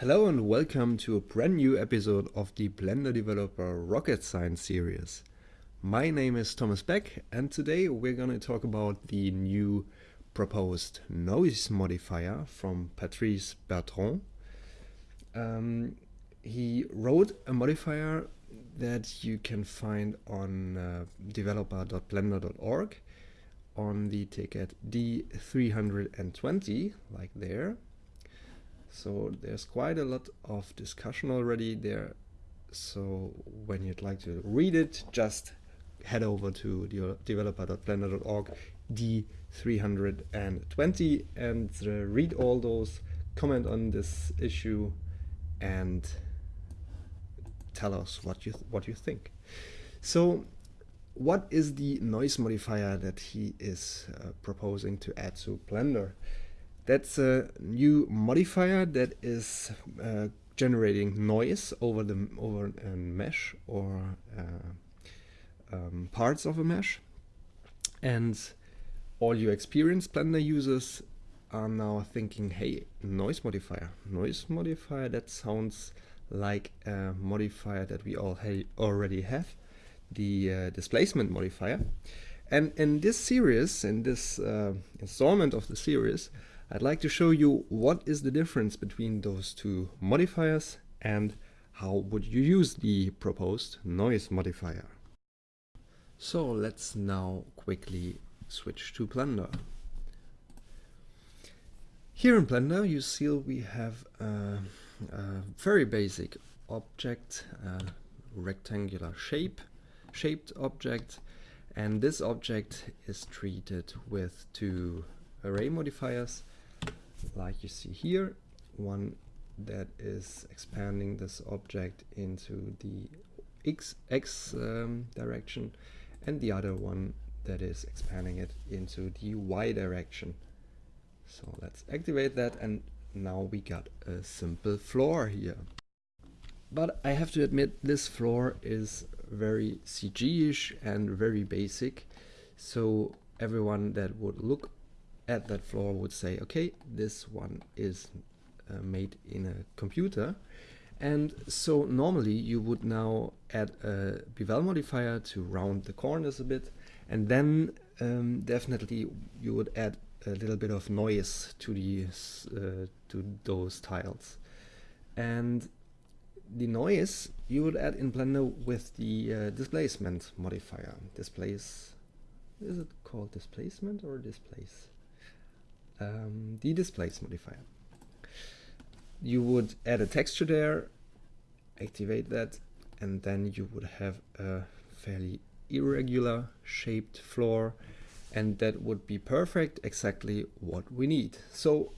Hello and welcome to a brand new episode of the Blender Developer Rocket Science series. My name is Thomas Beck and today we're going to talk about the new proposed noise modifier from Patrice Bertrand. Um, he wrote a modifier that you can find on uh, developer.blender.org on the ticket D320, like there. So there's quite a lot of discussion already there. So when you'd like to read it, just head over to the developer.blender.org D320 and uh, read all those, comment on this issue and tell us what you what you think. So what is the noise modifier that he is uh, proposing to add to Blender? That's a new modifier that is uh, generating noise over the over a mesh or uh, um, parts of a mesh. And all your experienced Blender users are now thinking, hey, noise modifier. Noise modifier, that sounds like a modifier that we all ha already have, the uh, displacement modifier. And in this series, in this uh, installment of the series, I'd like to show you what is the difference between those two modifiers and how would you use the proposed noise modifier. So let's now quickly switch to Blender. Here in Blender you see we have a, a very basic object, a rectangular shape, shaped object and this object is treated with two array modifiers like you see here, one that is expanding this object into the x, x um, direction and the other one that is expanding it into the y direction. So let's activate that and now we got a simple floor here. But I have to admit this floor is very CG-ish and very basic. So everyone that would look at that floor would say, okay, this one is uh, made in a computer. And so normally you would now add a bevel modifier to round the corners a bit. And then um, definitely you would add a little bit of noise to these uh, to those tiles. And the noise you would add in Blender with the uh, displacement modifier. Displace, is it called displacement or displace? Um, the displace modifier. You would add a texture there, activate that, and then you would have a fairly irregular shaped floor and that would be perfect, exactly what we need. So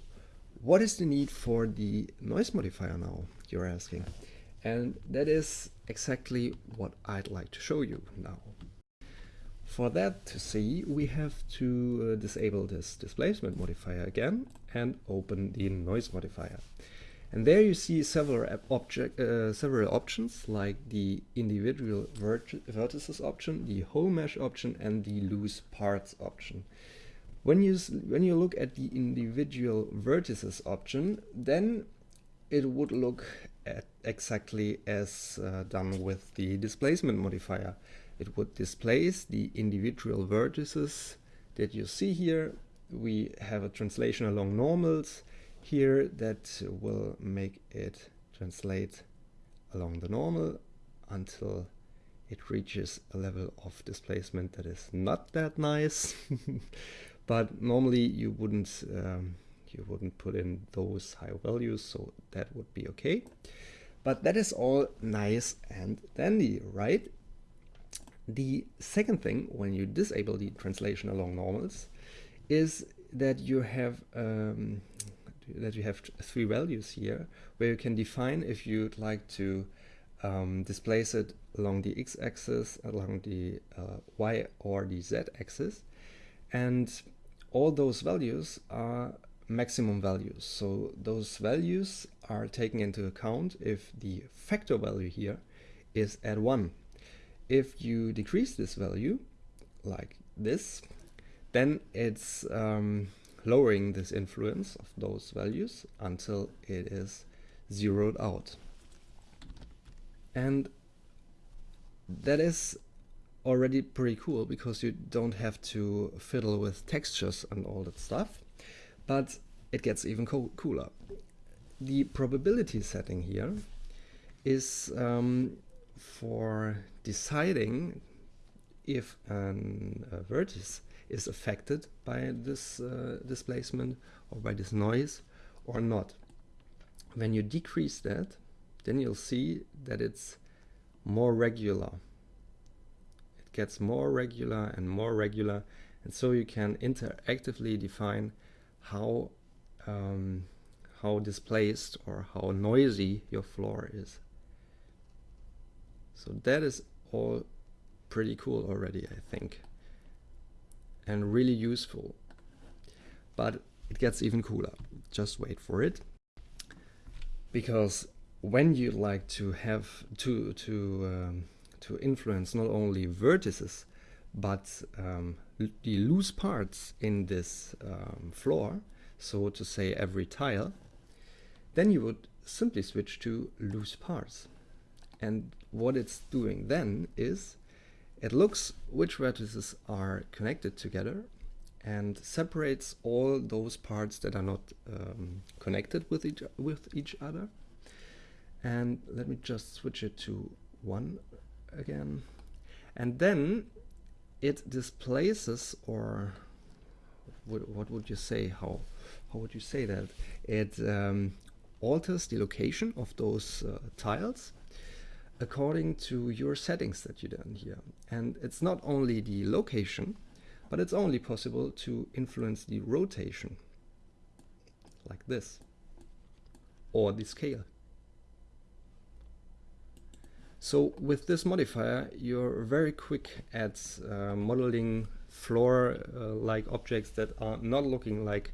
what is the need for the noise modifier now, you're asking? And that is exactly what I'd like to show you now. For that to see, we have to uh, disable this displacement modifier again and open the noise modifier. And there you see several object, uh, several options like the individual vertices option, the whole mesh option, and the loose parts option. When you when you look at the individual vertices option, then it would look at exactly as uh, done with the displacement modifier it would displace the individual vertices that you see here. We have a translation along normals here that will make it translate along the normal until it reaches a level of displacement that is not that nice. but normally you wouldn't um, you wouldn't put in those high values, so that would be okay. But that is all nice and dandy, right? The second thing, when you disable the translation along normals, is that you have um, that you have three values here, where you can define if you'd like to um, displace it along the x-axis, along the uh, y or the z-axis, and all those values are maximum values. So those values are taken into account if the factor value here is at 1 if you decrease this value like this, then it's um, lowering this influence of those values until it is zeroed out. And that is already pretty cool because you don't have to fiddle with textures and all that stuff. But it gets even co cooler. The probability setting here is um, for deciding if an, a vertex is affected by this uh, displacement or by this noise or not. When you decrease that, then you'll see that it's more regular. It gets more regular and more regular and so you can interactively define how um, how displaced or how noisy your floor is. So that is all pretty cool already, I think. And really useful. But it gets even cooler. Just wait for it. Because when you like to have to to um, to influence not only vertices but um, the loose parts in this um, floor, so to say every tile, then you would simply switch to loose parts. And what it's doing then is it looks which vertices are connected together and separates all those parts that are not um, connected with each, with each other. And let me just switch it to one again. And then it displaces or what, would you say? How, how would you say that? It um, alters the location of those uh, tiles according to your settings that you done here. And it's not only the location, but it's only possible to influence the rotation, like this, or the scale. So with this modifier, you're very quick at uh, modeling floor-like uh, objects that are not looking like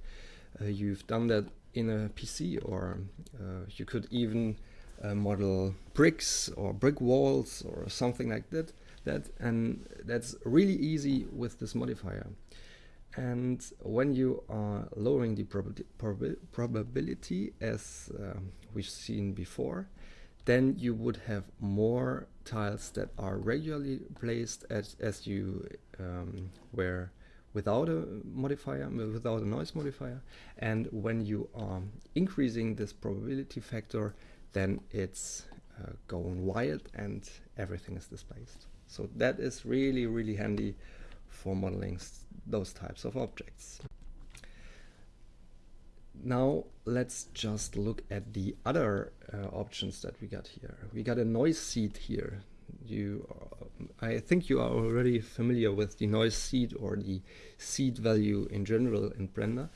uh, you've done that in a PC, or uh, you could even uh, model bricks or brick walls or something like that. That and that's really easy with this modifier. And when you are lowering the prob prob probability, as uh, we've seen before, then you would have more tiles that are regularly placed as, as you um, were without a modifier, without a noise modifier. And when you are increasing this probability factor, then it's uh, going wild and everything is displaced. So that is really, really handy for modeling those types of objects. Now let's just look at the other uh, options that we got here. We got a noise seed here. You, uh, I think you are already familiar with the noise seed or the seed value in general in Blender.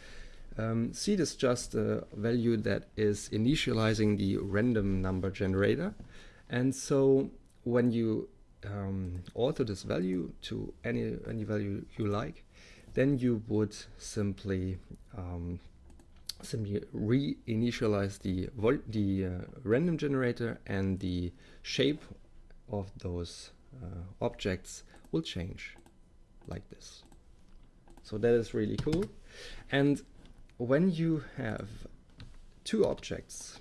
Um, seed is just a value that is initializing the random number generator. And so when you um, alter this value to any, any value you like, then you would simply um, simply re-initialize the, the uh, random generator and the shape of those uh, objects will change like this. So that is really cool. And when you have two objects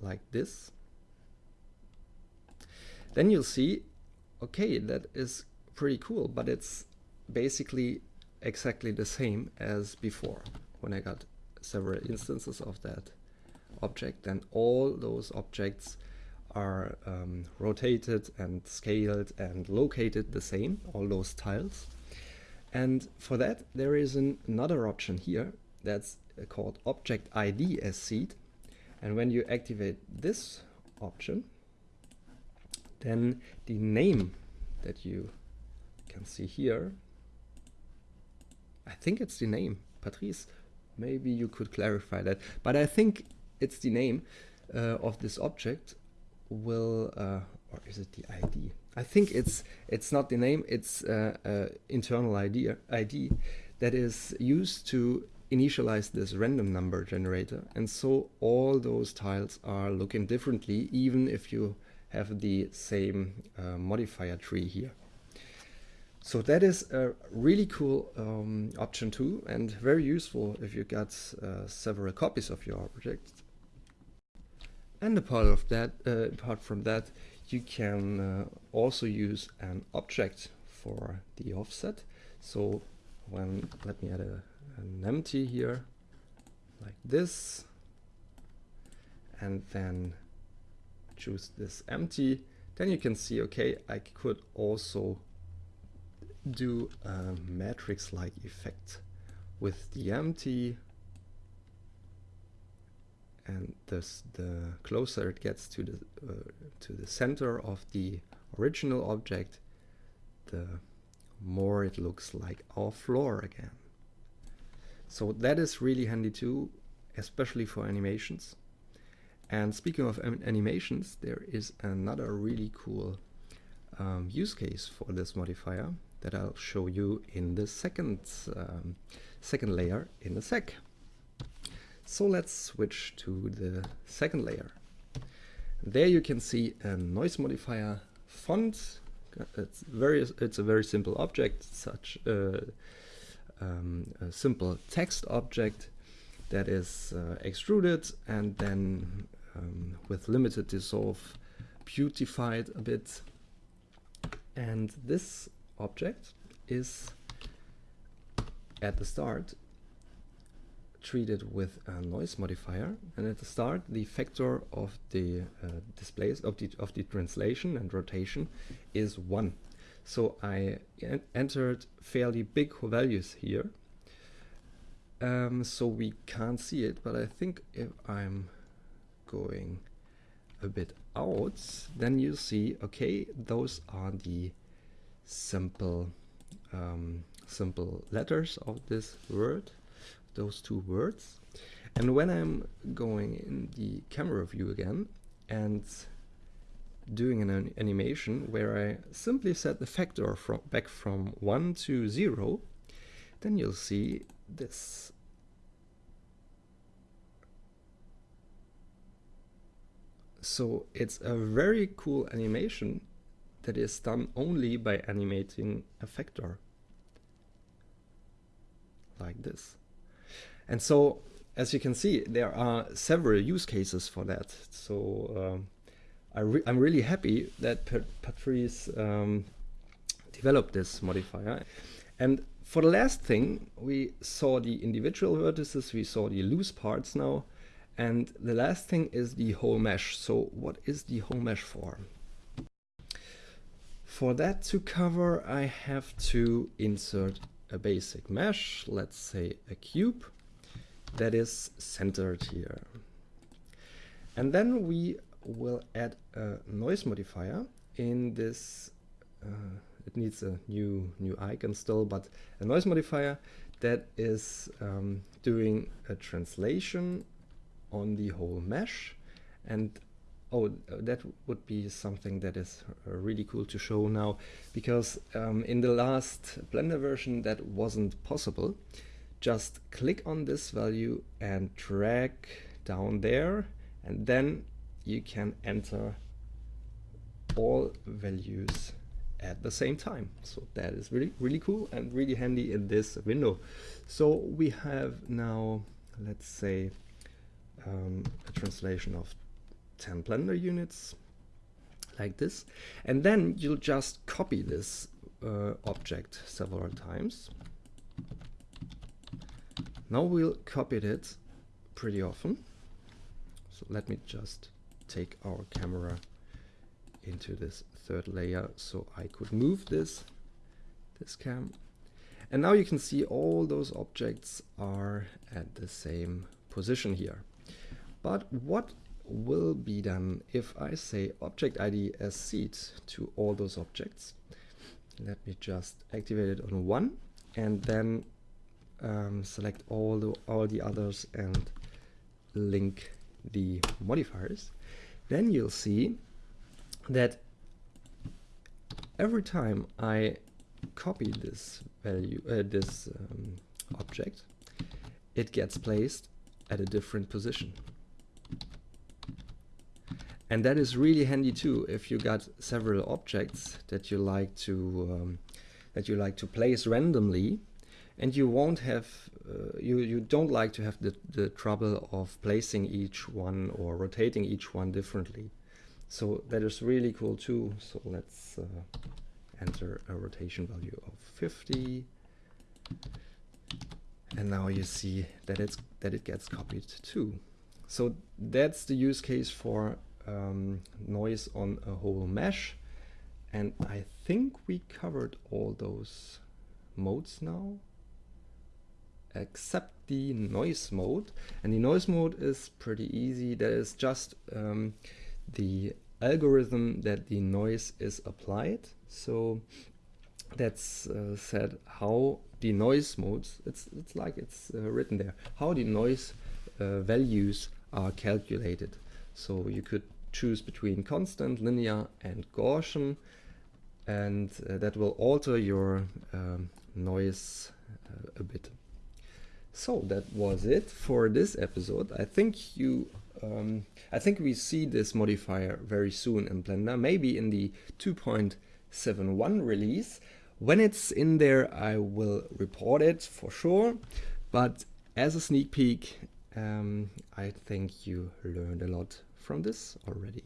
like this, then you'll see, okay, that is pretty cool, but it's basically exactly the same as before when I got several instances of that object, then all those objects are um, rotated and scaled and located the same, all those tiles. And for that, there is an, another option here that's uh, called Object ID as seed. And when you activate this option, then the name that you can see here, I think it's the name, Patrice. Maybe you could clarify that. But I think it's the name uh, of this object will, uh, or is it the ID? I think it's it's not the name, it's uh, uh, internal ID, ID that is used to initialize this random number generator. And so all those tiles are looking differently, even if you have the same uh, modifier tree here. So that is a really cool um, option too, and very useful if you got uh, several copies of your object. And apart of that, uh, apart from that, you can uh, also use an object for the offset. So when let me add a, an empty here, like this, and then choose this empty, then you can see, okay, I could also do a matrix-like effect with the empty and this the closer it gets to the uh, to the center of the original object the more it looks like our floor again so that is really handy too especially for animations and speaking of animations there is another really cool um, use case for this modifier that I'll show you in the second um, second layer in a sec. So let's switch to the second layer. There you can see a noise modifier font. It's very it's a very simple object, such uh, um, a simple text object that is uh, extruded and then um, with limited dissolve beautified a bit. And this object is at the start treated with a noise modifier and at the start the factor of the uh, displays of the of the translation and rotation is 1 so I en entered fairly big values here. Um, so we can't see it but I think if I'm going a bit out then you see okay those are the simple um, simple letters of this word, those two words. And when I'm going in the camera view again and doing an animation where I simply set the factor from back from 1 to 0, then you'll see this. So it's a very cool animation that is done only by animating a factor like this. And so, as you can see, there are several use cases for that. So um, I am really happy that Patrice um, developed this modifier. And for the last thing, we saw the individual vertices, we saw the loose parts now, and the last thing is the whole mesh. So what is the whole mesh for? For that to cover, I have to insert a basic mesh, let's say a cube, that is centered here. And then we will add a noise modifier in this, uh, it needs a new, new icon still, but a noise modifier that is um, doing a translation on the whole mesh and oh, that would be something that is really cool to show now because um, in the last Blender version that wasn't possible. Just click on this value and drag down there and then you can enter all values at the same time. So that is really, really cool and really handy in this window. So we have now, let's say, um, a translation of 10 Blender units like this. And then you'll just copy this uh, object several times. Now we'll copy it pretty often. So let me just take our camera into this third layer so I could move this, this cam. And now you can see all those objects are at the same position here. But what will be done if I say object ID as seed to all those objects. Let me just activate it on one and then um, select all the all the others and link the modifiers. Then you'll see that every time I copy this value, uh, this um, object, it gets placed at a different position. And that is really handy too if you got several objects that you like to um, that you like to place randomly and you won't have uh, you you don't like to have the the trouble of placing each one or rotating each one differently. So that is really cool too. So let's uh, enter a rotation value of 50 and now you see that it's that it gets copied too so that's the use case for um, noise on a whole mesh and I think we covered all those modes now except the noise mode and the noise mode is pretty easy that is just um, the algorithm that the noise is applied so that's uh, said how the noise modes, it's, it's like it's uh, written there, how the noise uh, values are calculated. So you could choose between constant, linear and Gaussian and uh, that will alter your um, noise uh, a bit. So that was it for this episode. I think you um, I think we see this modifier very soon in Blender, maybe in the 2.71 release. When it's in there, I will report it for sure. But as a sneak peek, um, I think you learned a lot from this already.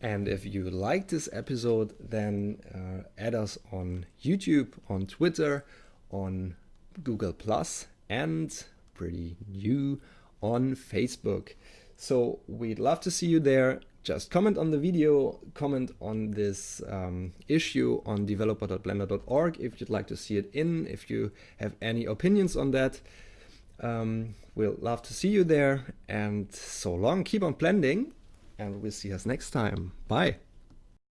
And if you like this episode, then uh, add us on YouTube, on Twitter, on Google Plus, and pretty new on Facebook. So we'd love to see you there just comment on the video, comment on this um, issue on developer.blender.org if you'd like to see it in, if you have any opinions on that. Um, we'll love to see you there and so long, keep on blending and we'll see us next time. Bye.